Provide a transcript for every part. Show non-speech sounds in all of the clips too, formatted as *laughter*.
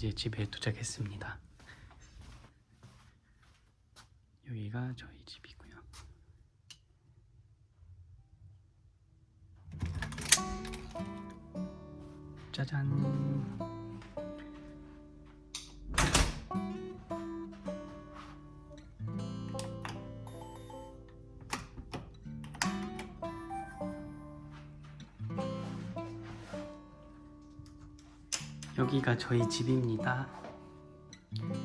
이제 집에 도착했습니다. 여기가 저희 집이고요. 짜잔. 여기가 저희 집입니다. *laughs*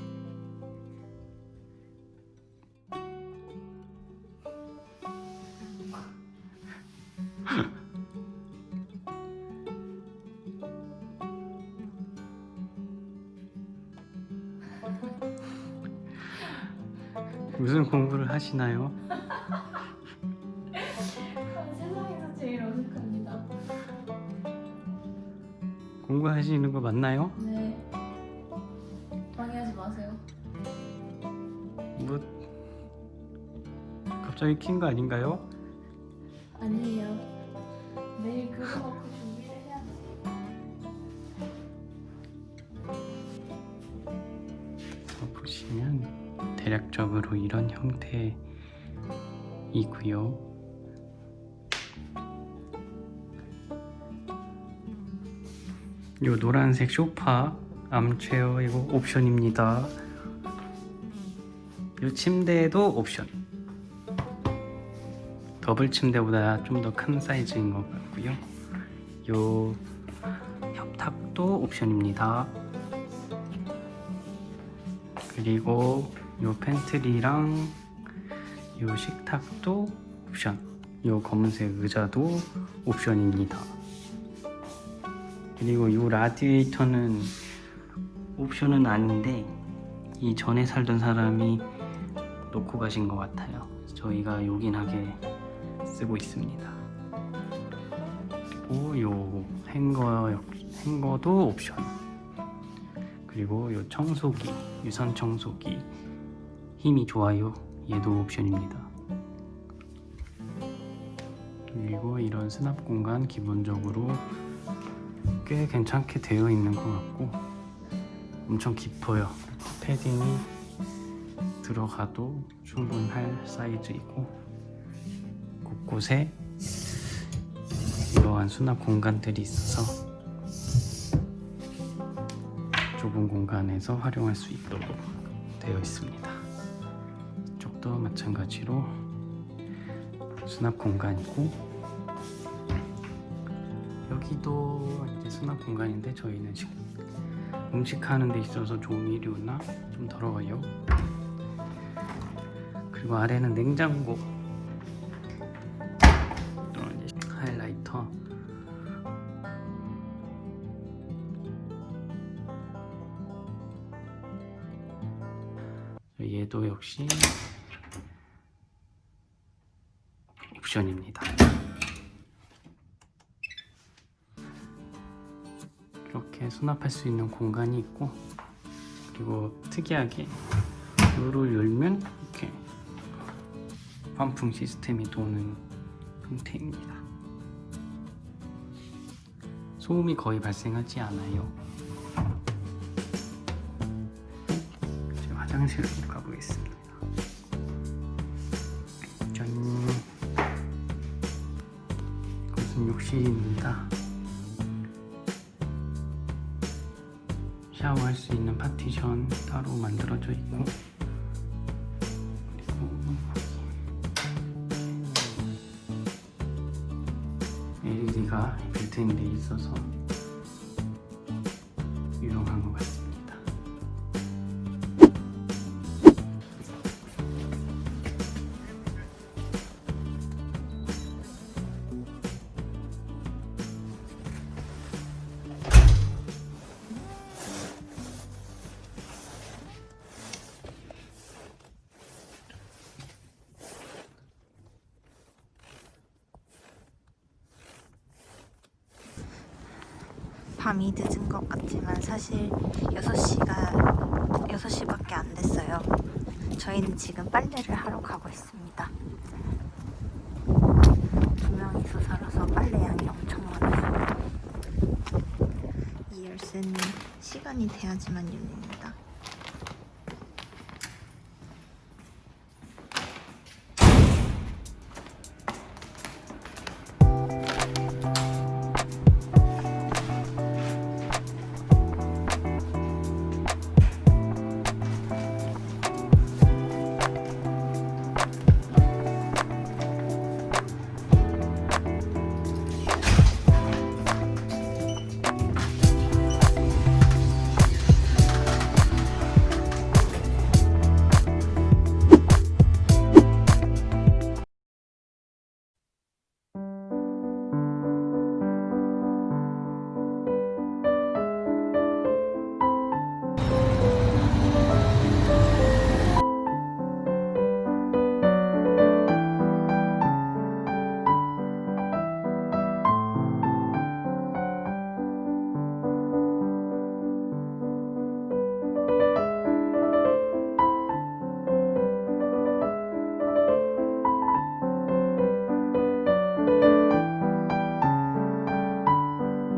무슨 공부를 하시나요? 공부하시는 거 맞나요? 네. 방해하지 마세요. 뭐 갑자기 킨 거 아닌가요? 아니에요. 내일 그거 갖고 준비를 해야 돼. 자, 보시면 대략적으로 이런 형태이고요. 요 노란색 소파 armchair 이거 옵션입니다. 요 침대도 옵션. 더블 침대보다 좀 더 큰 사이즈인 것 같고요. 요 협탁도 옵션입니다. 그리고 요 pantry랑 요 식탁도 옵션 요 검은색 의자도 옵션입니다 그리고 요 라디에이터는 옵션은 아닌데 이 전에 살던 사람이 놓고 가신 것 같아요 저희가 요긴하게 쓰고 있습니다 그리고 요 행거, 행거도 옵션 그리고 요 청소기, 유선 청소기 힘이 좋아요. 얘도 옵션입니다. 그리고 이런 수납 공간 기본적으로 꽤 괜찮게 되어 있는 것 같고 엄청 깊어요. 패딩이 들어가도 충분할 사이즈이고 곳곳에 이러한 수납 공간들이 있어서 좁은 공간에서 활용할 수 있도록 되어 있습니다. 이쪽도 마찬가지로 수납 공간이고 여기도 이제 수납 공간인데 저희는 식, 음식 하는 데 있어서 조미료나 좀 더러워요. 그리고 아래는 냉장고 하이라이터 얘도 역시 옵션입니다. 이렇게 수납할 수 있는 공간이 있고 그리고 특이하게 이를 열면 이렇게 환풍 시스템이 도는 형태입니다. 소음이 거의 발생하지 않아요. 이제 화장실로 가보겠습니다. 짠. 이것은 욕실입니다. 샤워할 수 있는 파티션 따로 만들어져 있고. LED가 built-in 돼 있어서 유용한 것 같습니 밤이 늦은 것 같지만 사실 6시가 6시밖에 안 됐어요. 저희는 지금 빨래를 하러 가고 있습니다. 두 명이서 살아서 빨래 양이 엄청 많아요. 이이 열쇠는 시간이 돼야지만 열립니다.